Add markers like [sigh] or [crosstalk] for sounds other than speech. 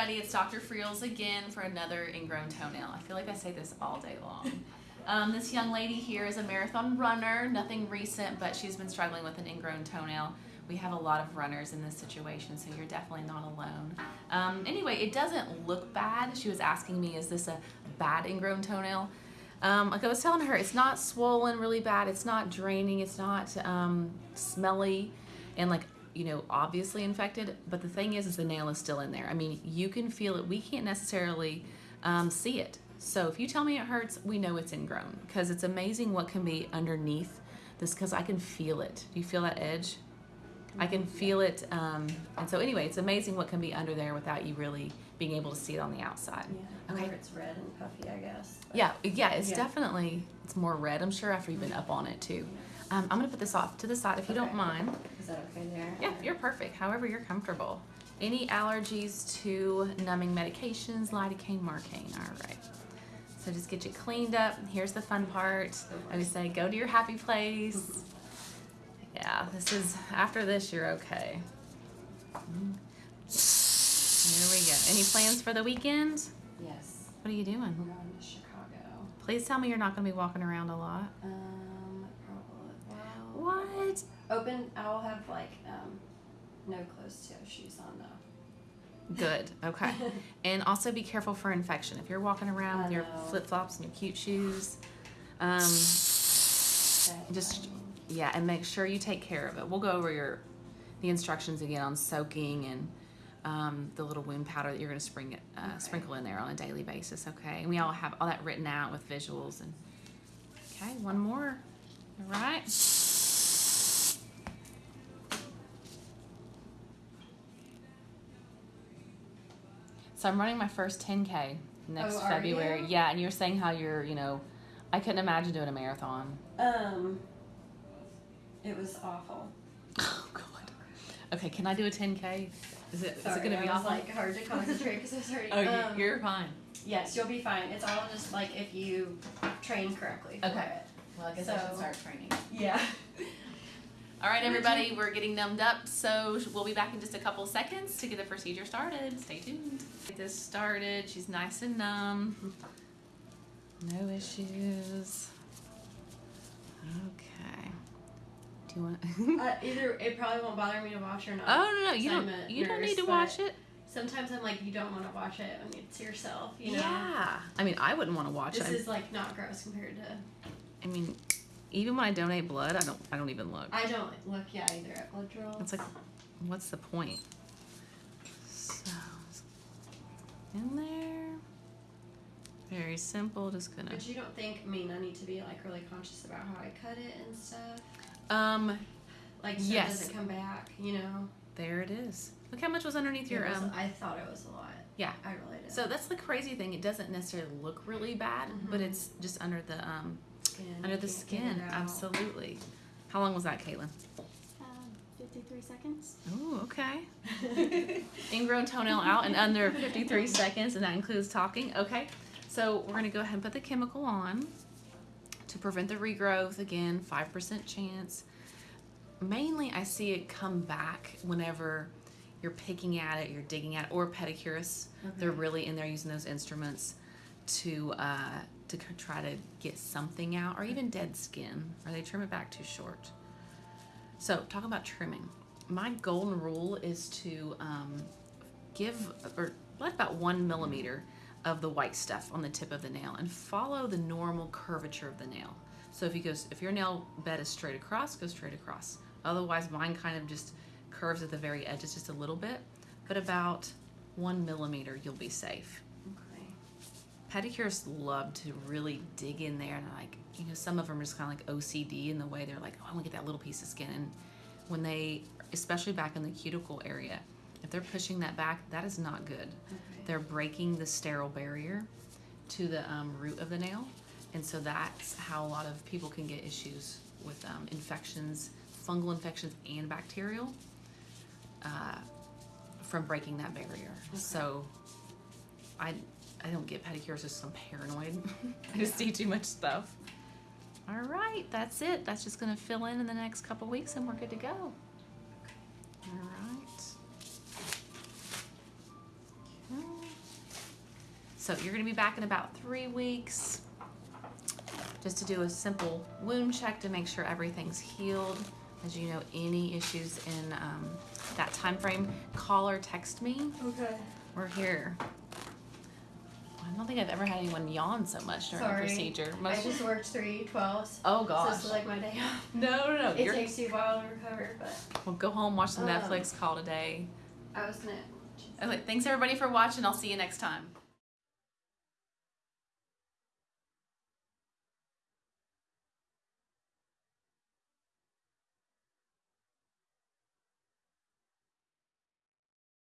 Dr. Friels again for another ingrown toenail. I feel like I say this all day long. Um, this young lady here is a marathon runner, nothing recent, but she's been struggling with an ingrown toenail. We have a lot of runners in this situation, so you're definitely not alone. Um, anyway, it doesn't look bad. She was asking me, is this a bad ingrown toenail? Um, like I was telling her, it's not swollen really bad. It's not draining. It's not um, smelly and like, you know, obviously infected. But the thing is, is the nail is still in there. I mean, you can feel it. We can't necessarily um, see it. So if you tell me it hurts, we know it's ingrown because it's amazing what can be underneath this because I can feel it. Do you feel that edge? I can feel it. Um, and so anyway, it's amazing what can be under there without you really being able to see it on the outside. Yeah. Okay. Or it's red and puffy, I guess. but- Yeah, yeah, it's Yeah. definitely, it's more red, I'm sure, after you've been up on it too. Um, I'm gonna put this off to the side if you don't mind. Is that okay there? Yeah, you're perfect, however you're comfortable. Any allergies to numbing medications, lidocaine, marcaine, all right. So just get you cleaned up. Here's the fun part. I would say go to your happy place. Yeah, this is, after this, you're okay. Here we go. Any plans for the weekend? Yes. What are you doing? We're going to Chicago. Please tell me you're not gonna be walking around a lot. Um, What? open. I'll have like um, no closed toe shoes on though. Good. Okay. [laughs] and also be careful for infection. If you're walking around I with your know. flip flops and your cute shoes, um, just yeah, and make sure you take care of it. We'll go over your the instructions again on soaking and um, the little wound powder that you're going to spring it, uh, Okay. sprinkle in there on a daily basis. Okay, and we all have all that written out with visuals and okay, one more. All right. So I'm running my first 10k next Oh, February. you? Yeah, and you're saying how you're, you know, I couldn't imagine doing a marathon. Um, it was awful. [laughs] Oh God. Okay, can I do a 10k? Is it is Sorry, it gonna be I was awful? like hard to concentrate because I was already. oh, you- um, you're fine. Yes, you'll be fine. It's all just like if you train correctly. Okay. Well, I guess I should start training. Yeah. [laughs] All right, everybody, we're getting numbed up, so we'll be back in just a couple seconds to get the procedure started. Stay tuned. Get this started. She's nice and numb. No issues. Okay. Do you want? [laughs] Uh, either it probably won't bother me to watch or not. oh no, no, you don't. I'm a You don't need to but watch it. Sometimes I'm like, you don't want to watch it when it's yourself. You know. Yeah. I mean, I wouldn't want to watch This it. is like not gross compared to. I mean, even when I donate blood, I don't. I don't even look. I don't look yeah either at blood draw. It's like, what's the point? So, in there. Very simple, just gonna. But you don't think, I mean, I need to be like really conscious about how I cut it and stuff. Um, Like so Yes. it doesn't come back, you know. there it is. Look how much was underneath your It was- um. I thought it was a lot. Yeah. I really did. So that's the crazy thing. It doesn't necessarily look really bad, but Mhm. it's just under the um skin. under the skin. Absolutely. How long was that, Caitlin? Um, 53 seconds. Oh, okay. [laughs] Ingrown toenail out in under 53 seconds, and that includes talking. Okay, so we're gonna go ahead and put the chemical on to prevent the regrowth. Again, 5% chance. Mainly, I see it come back whenever you're picking at it, you're digging at it, or pedicurists. They're really in there using those instruments to uh, to try to get something out, or even dead skin, or they trim it back too short. So, talk about trimming. My golden rule is to um, give or let about one millimeter of the white stuff on the tip of the nail and follow the normal curvature of the nail. So if you go, if your nail bed is straight across, go straight across. Otherwise, mine kind of just curves at the very edges just a little bit, but about one millimeter, you'll be safe. Pedicurists love to really dig in there and like you know some of them are just kind of like ocd in the way they're like oh i want to get that little piece of skin. And when they especially back in the cuticle area if they're pushing that back that is not good. Okay. they're breaking the sterile barrier to the um, root of the nail and so that's how a lot of people can get issues with um, infections fungal infections and bacterial uh, from breaking that barrier. So I I don't get pedicures just I'm paranoid. [laughs] I just see too much stuff. All right, that's it. That's just gonna fill in in the next couple weeks, and we're good to go. All right. Okay. So you're gonna be back in about three weeks, just to do a simple wound check to make sure everything's healed. As you know, any issues in um, that time frame, call or text me. Okay. We're here. I don't think I've ever had anyone yawn so much during Sorry. a procedure. I just worked three twelves. oh So gosh. this is like my day off. [laughs] no, no, no. It You're, takes you a while to recover, but well, go home, watch some Um, Netflix, call today. I was gonna. Okay, thanks everybody for watching. I'll see you next time.